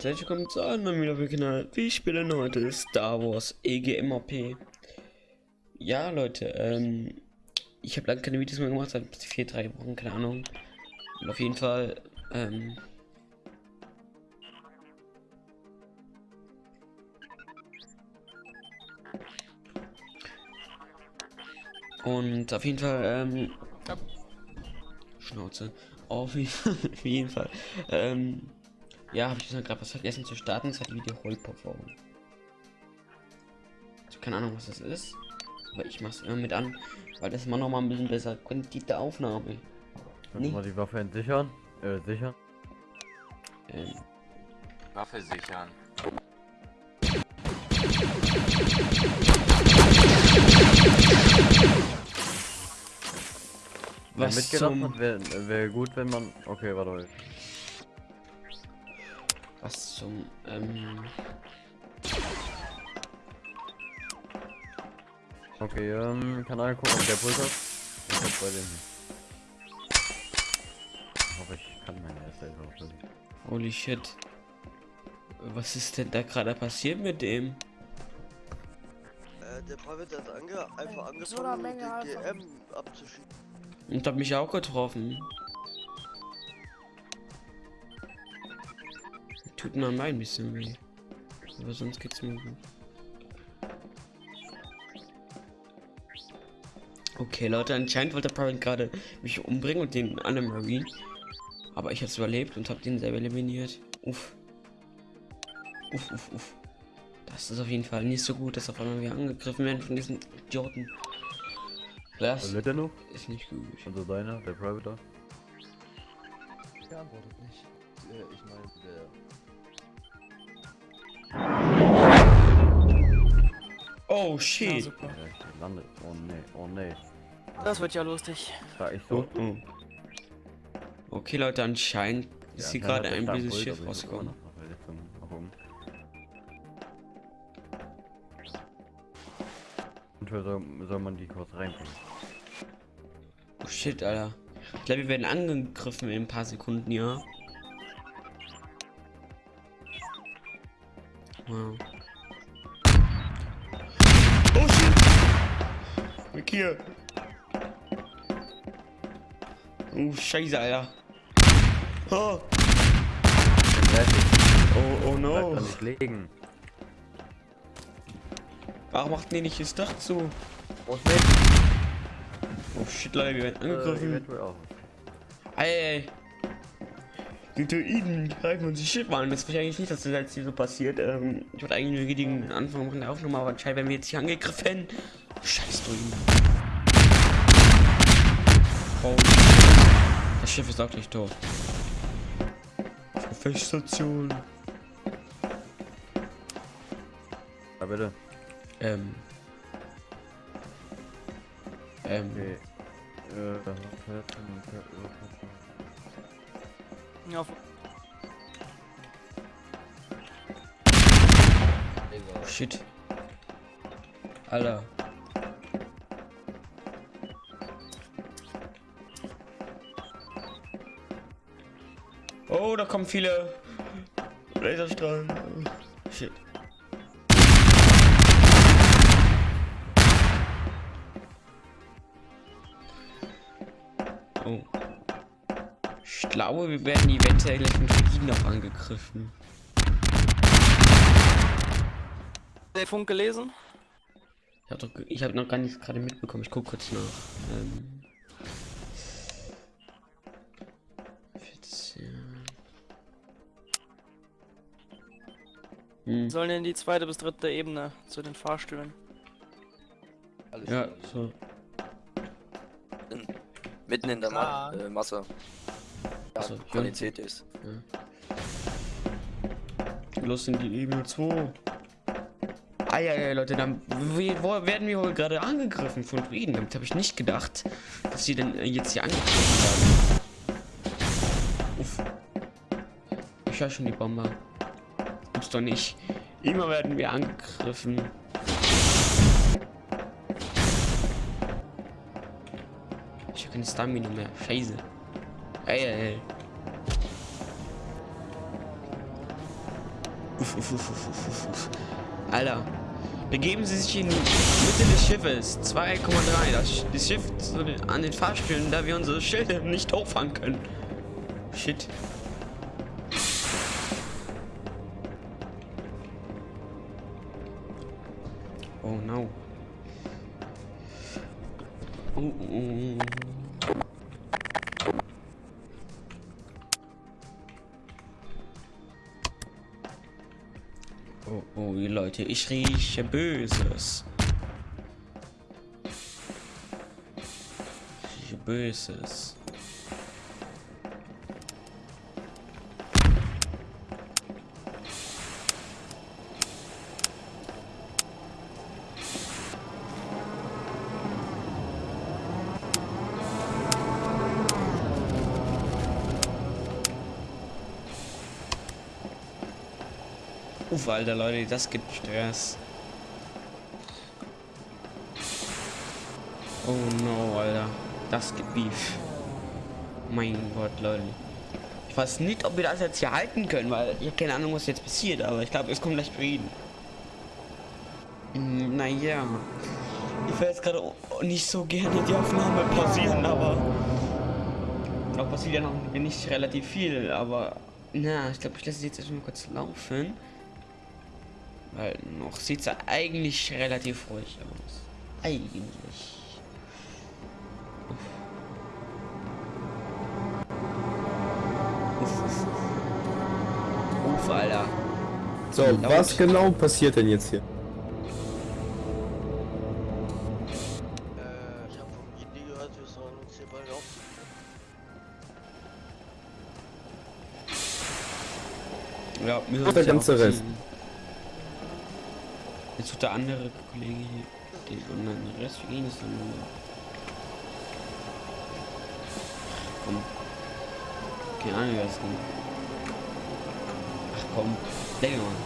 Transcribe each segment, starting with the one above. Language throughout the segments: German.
Leute, herzlich willkommen zu einem neuen Video auf dem Kanal. Wir spielen heute Star Wars EGMAP. Ja, Leute, ähm, ich habe lange keine Videos mehr gemacht, seit vier, drei Wochen, keine Ahnung. Und auf jeden Fall, ähm, Und auf jeden Fall, ähm, Schnauze. Auf jeden Fall, ähm, ja, habe ich gerade was vergessen zu starten. Das hat die Wiederholperformung. Also keine Ahnung, was das ist. Aber ich mache es immer mit an, weil das immer noch mal ein bisschen besser Qualität der Aufnahme. Können wir die Waffe entsichern? Äh, sichern? Ähm. Waffe sichern. Was hat, wäre wär gut, wenn man... Okay, warte. Was zum, ähm... Okay, ähm, kann einer gucken, ob der Puls hat? Ich hab bei dem. Ich hoffe, ich kann meine erste Hilfe Holy shit. Was ist denn da gerade passiert mit dem? Äh, der Private hat ange einfach angefangen, den GM abzuschießen. Und hat mich auch getroffen. Tut mir mein bisschen weh. Aber sonst geht's mir gut. Okay, Leute, anscheinend wollte Private gerade mich umbringen und den anderen Marine. Aber ich hab's überlebt und hab den selber eliminiert. Uff. Uff, uff, uff. Das ist auf jeden Fall nicht so gut, dass auf einmal wir angegriffen werden von diesen Idioten. Das ist nicht gut. Also deiner, der Private? Der antwortet nicht. Ich meine, der Oh shit. Ja, super. Landet. Oh ne, oh ne. Das wird ja lustig. War ich so. Oh, oh. Okay, Leute, anscheinend ist ja, hier gerade ein bisschen Schiff rausgekommen. Und soll, soll man die kurz reinbringen? Oh shit, Alter. Ich glaube, wir werden angegriffen in ein paar Sekunden, ja. Wow. Oh shit! Weg hier! Oh Scheiße, Alter! Oh! Oh, oh no! Nicht liegen. Warum macht die nicht das Dach zu? Oh, oh shit, Leute, wir werden angegriffen. Äh, ey, ey. Die Druiden greifen uns die Schiffe an. Das verstehe ich nicht, dass das jetzt hier so passiert. Ähm, ich wollte eigentlich nur den Anfang machen der Aufnahme, aber anscheinend werden wir jetzt hier angegriffen. Scheiß Druiden. Oh. Das Schiff ist auch gleich tot. Gefechtsstation. Ja, bitte. Ähm. Ähm. Okay. Äh, ja. Shit. Alter. Oh, da kommen viele Laserstrahlen. Shit. Oh. Ich glaube, wir werden eventuell gleich von Frieden noch angegriffen. Der Funk gelesen? Ich habe hab noch gar nichts gerade mitbekommen. Ich gucke kurz nach. Ähm 14. Hm. Sollen in die zweite bis dritte Ebene zu den Fahrstühlen. Alles ja, so. In, mitten in der Ma äh, Masse. Ja, also, Qualität ja. ist. Ja. Los in die Ebene 2. Ah ja, ja, Leute, dann werden wir wohl gerade angegriffen von Druiden. Damit habe ich nicht gedacht, dass sie denn jetzt hier angegriffen werden. Uff. Ich höre schon die Bombe. Gibt's doch nicht. Immer werden wir angegriffen. Ich habe keine Stamina mehr. Scheiße. Ey, ey, ey. uff, uff, uff, uff, uff. Alter, begeben Sie sich in die Mitte des Schiffes. 2,3. Das, das Schiff an den Fahrstühlen, da wir unsere Schilde nicht hochfahren können. Shit. Oh no. Oh, oh. Oh, Leute, ich rieche Böses. Ich rieche Böses. Uff, Alter, Leute, das gibt Stress. Oh no, Alter. Das gibt Beef. Mein Gott, Leute. Ich weiß nicht, ob wir das jetzt hier halten können, weil ich habe keine Ahnung, was jetzt passiert, aber ich glaube, es kommt gleich Frieden. Hm, naja. Ich will jetzt gerade nicht so gerne die Aufnahme pausieren, aber noch passiert ja noch nicht relativ viel, aber na, ich glaube, ich lasse jetzt erstmal kurz laufen. Weil noch sieht es eigentlich relativ ruhig aus. Eigentlich. Uff, uff. Uff, Alter. So, Laut. was genau passiert denn jetzt hier? Äh, ich habe vom Gindi gehört, wir sollen uns hier bald auf. Ja, mir Und der ganze Rest. Jetzt wird der andere Kollege hier. Den, der Rest ihn ist dann nur. Komm. Keine Ahnung, wer ist denn. Ach komm, mal.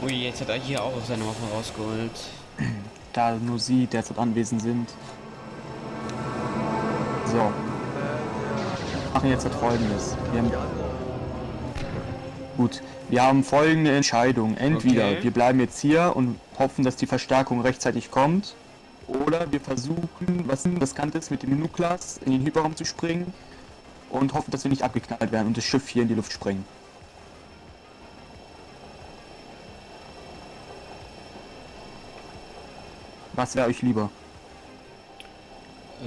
Hm. Ui, jetzt hat er hier auch seine Waffe rausgeholt. da nur sie derzeit anwesend sind. So, machen jetzt das folgendes. Wir haben, gut, wir haben folgende Entscheidung. Entweder Okay. wir bleiben jetzt hier und hoffen, dass die Verstärkung rechtzeitig kommt, oder wir versuchen, was riskantes mit dem Nuklas in den Hyperraum zu springen und hoffen, dass wir nicht abgeknallt werden und das Schiff hier in die Luft sprengen. Was wäre euch lieber?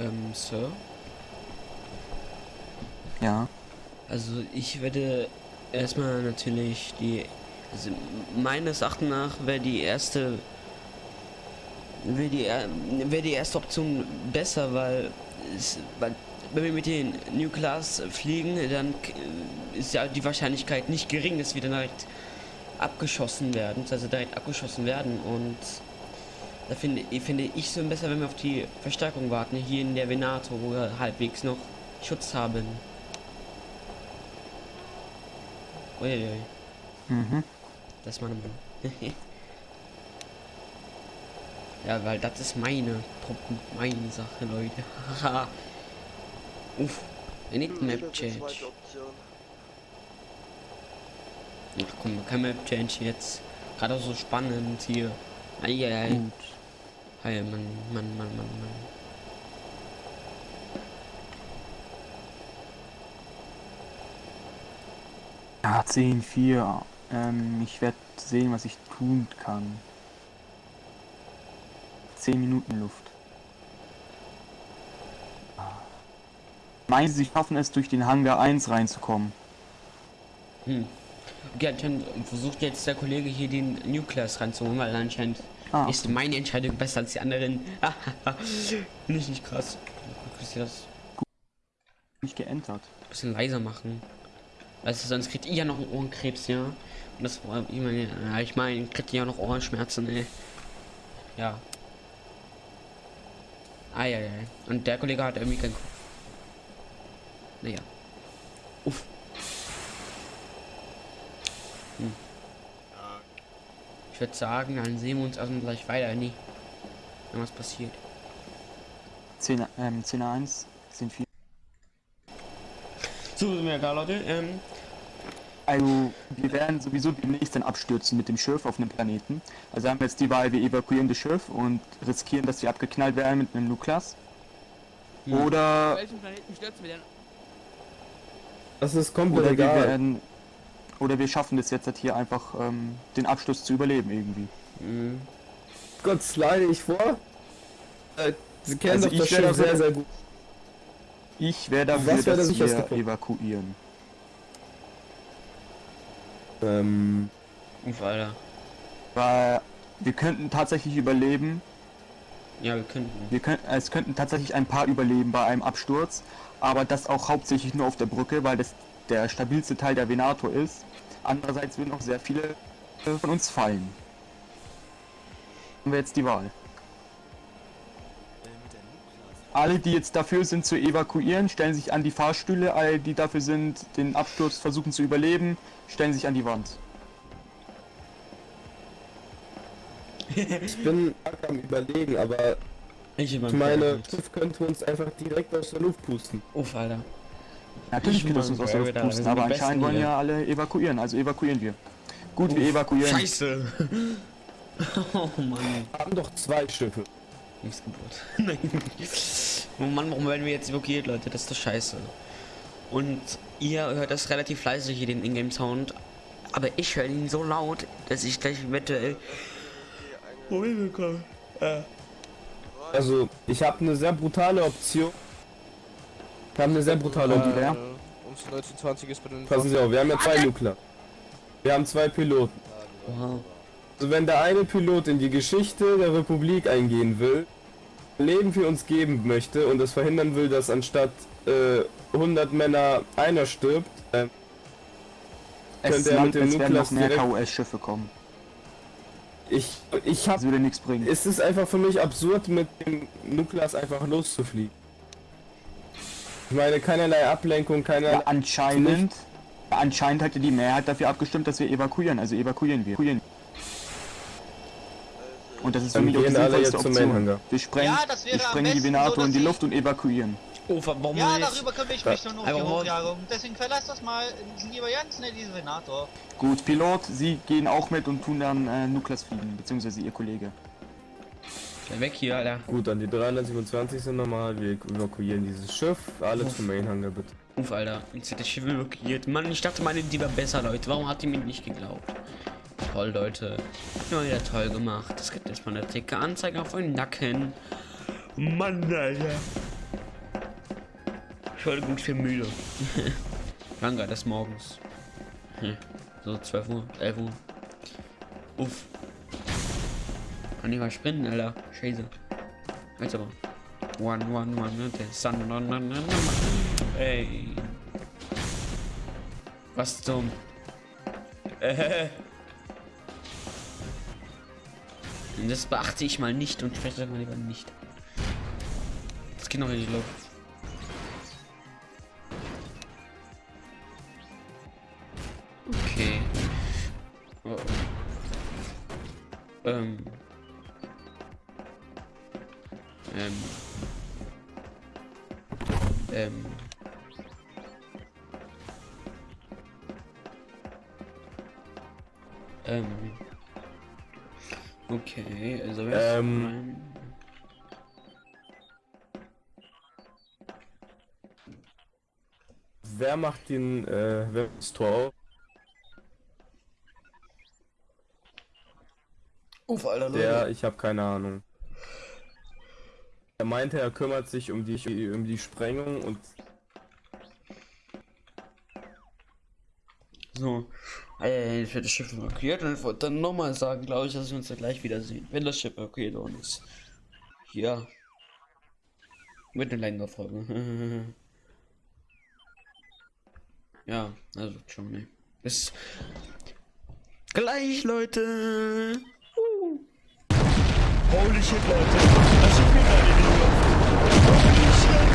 Ähm, Sir? Ja. Also ich werde erstmal natürlich die, also meines Erachtens nach wäre die erste, wäre die, wäre die erste Option besser, weil, es, weil wenn wir mit den New Class fliegen, dann ist ja die Wahrscheinlichkeit nicht gering, dass wir dann direkt abgeschossen werden, also direkt abgeschossen werden und da finde, finde ich so besser, wenn wir auf die Verstärkung warten, hier in der Venato, wo wir halbwegs noch Schutz haben. Uiuiui, Mhm. das ist meine ja, weil das ist meine Truppen, meine Sache, Leute. Haha. Uff, I need map change. Ach komm, kein Map change jetzt. Gerade auch so spannend hier. Eieiei. Gut. Hey, Mann, Mann, Mann, Mann, Mann. Ja, 10, 4. Ähm, ich werde sehen, was ich tun kann. 10 Minuten Luft. Meinen Sie, Sie schaffen es, durch den Hangar 1 reinzukommen? Hm. Okay, anscheinend versucht jetzt der Kollege hier den Nucleus ranzuholen, weil anscheinend Ah, ist meine Entscheidung besser als die anderen. nicht, nicht krass. Kannst du das nicht geentert. bisschen leiser machen? Weißt du, sonst kriegt ihr ja noch einen Ohrenkrebs, ja? Und das war, ich meine, ja, ich meine, kriegt ihr ja noch Ohrenschmerzen, ey. Ja. Ah, ja, ja. Und der Kollege hat irgendwie keinen Kopf. Naja. Uff. Hm. Ich würde sagen, dann sehen wir uns erstmal gleich weiter, nie. Wenn was passiert. 10, ähm, 10 1 sind 4. So sind wir da, Leute. Ähm, Also, wir werden sowieso demnächst dann abstürzen mit dem Schiff auf einem Planeten. Also haben wir jetzt die Wahl, wir evakuieren das Schiff und riskieren, dass wir abgeknallt werden mit einem Nukleus. Hm. Oder, welchen Planeten stürzen wir denn? Das ist komplett oder wir egal. werden, oder wir schaffen es jetzt halt hier einfach, ähm, den Absturz zu überleben irgendwie. mh. Gott, slide ich vor. Äh, Sie kennen Also doch das Schiff sehr, sehr gut. Ich wäre dafür, der dass wir evakuieren. Ähm, Uff, Alter. Weil wir könnten tatsächlich überleben, Ja, wir könnten. wir könnten, es könnten tatsächlich ein paar überleben bei einem Absturz, aber das auch hauptsächlich nur auf der Brücke, weil das der stabilste Teil der Venator ist. Andererseits würden auch sehr viele von uns fallen. Haben wir jetzt die Wahl. Alle, die jetzt dafür sind zu evakuieren, stellen sich an die Fahrstühle. Alle, die dafür sind, den Absturz versuchen zu überleben, stellen sich an die Wand. ich bin am überlegen, aber Ich, ich meine, Schiff könnte uns einfach direkt aus der Luft pusten. Uff, Alter. Natürlich wir mein, uns aus der Luft wir da- pusten, wir aber anscheinend wollen ja alle evakuieren, also evakuieren wir. Gut, wir Uff, evakuieren. Scheiße. oh Mann. Wir haben doch zwei Schiffe. Missgeburt. Nein. Oh Mann, warum werden wir jetzt evakuiert, Leute? Das ist doch scheiße. Und ihr hört das relativ leise hier, den Ingame-Sound. Aber ich höre ihn so laut, dass ich gleich eventuell Probleme bekomme. Äh. Also, ich habe eine sehr brutale Option. Ich habe eine sehr brutale Und Option. die wäre? Ums 1920 ist bei den Passen Sie auf, wir haben ja zwei Nuklear. Wir haben zwei Piloten. Oha. Also wenn der eine Pilot in die Geschichte der Republik eingehen will, Leben für uns geben möchte und es verhindern will, dass anstatt äh, 100 Männer einer stirbt, äh, Es, Könnte er mit dem Nukleus mehr KOS-Schiffe kommen. ich, ich Das hab, würde nichts bringen. es ist einfach für mich absurd, mit dem Nukleus einfach loszufliegen. Ich meine, keinerlei Ablenkung, Ja, keinerlei... anscheinend, anscheinend hatte die Mehrheit dafür abgestimmt, dass wir evakuieren. Also evakuieren wir. Und das ist für Dann mich auch die gehen alle sinnvollste jetzt zum Option. Wir sprengen, Ja, das wir sprengen die Venator so, in die Luft und evakuieren. Oh, warum Ja, darüber ich mich dann um Aber die Hochjagung. Deswegen verlass das mal lieber ganz schnell diesen Venator. Gut, Pilot, Sie gehen auch mit und tun dann äh, Nukleus fliegen, beziehungsweise Ihr Kollege. Schnell weg hier, Alter. Gut, dann die 327 sind normal, wir evakuieren dieses Schiff, alle zum Mainhangar bitte. Uff, Alter. Jetzt wird das Schiff evakuiert. Mann, ich dachte, meine die war besser, Leute. Warum hat die mir nicht geglaubt? Toll, Leute. Ja, wieder toll gemacht. Das gibt jetzt mal eine dicke Anzeige auf den Nacken. Mann, Alter. Entschuldigung, ich bin müde. Langer des Morgens. Hm. So 12 Uhr, 11 Uhr. Uff. Kann ich mal sprinten, Alter. Scheiße. Jetzt aber. One, one, one, the sun, no, no, no, no. Ey. Was zum? Äh. Das beachte ich mal nicht und spreche das mal lieber nicht. Das geht noch in die Luft. Okay. Oh. Ähm. Ähm. Ähm. Wer macht den, äh, wer das Tor auf? Uff, Alter, Der, ich habe keine Ahnung. Er meinte, er kümmert sich um die, um die Sprengung und So. Äh, jetzt wird das Schiff evakuiert und ich wollte dann nochmal sagen, glaube ich, dass wir uns dann gleich wiedersehen, wenn das Schiff evakuiert worden ist. Ja. Mit einer längeren Folge. ja, also schon, ne. Bis gleich, Leute. Uh. Holy shit, Leute. Das Schiff geht gerade in. Holy shit.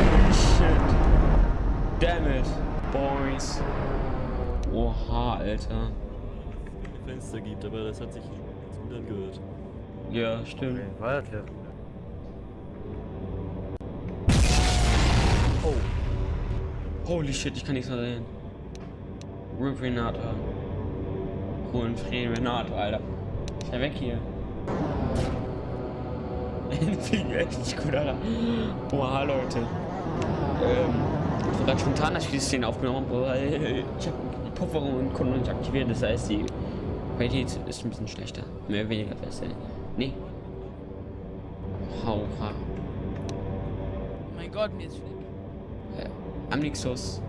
Holy shit. Damn it, boys. Oha, Alter. Fenster gibt, aber das hat sich ganz gut angehört. Ja, stimmt. Weiter. Holy shit, ich kann nichts mehr sehen. Refrigerator. Holen Refrigerator, Alter. Ist ja weg hier. Fliegen echt nicht gut, Alter. Oha, Leute. Ähm, ich war ganz spontan, die Szene aufgenommen habe, weil ich habe die Pufferung und Kunden nicht aktiviert. Das heißt, die Qualität ist ein bisschen schlechter. Mehr oder weniger besser. Nee. Hauha. Oh mein Gott, mir ist schlecht. Äh, am Nixus.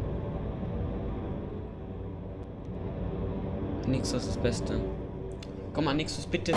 Nixus ist das Beste. Komm mal, Nixus, bitte.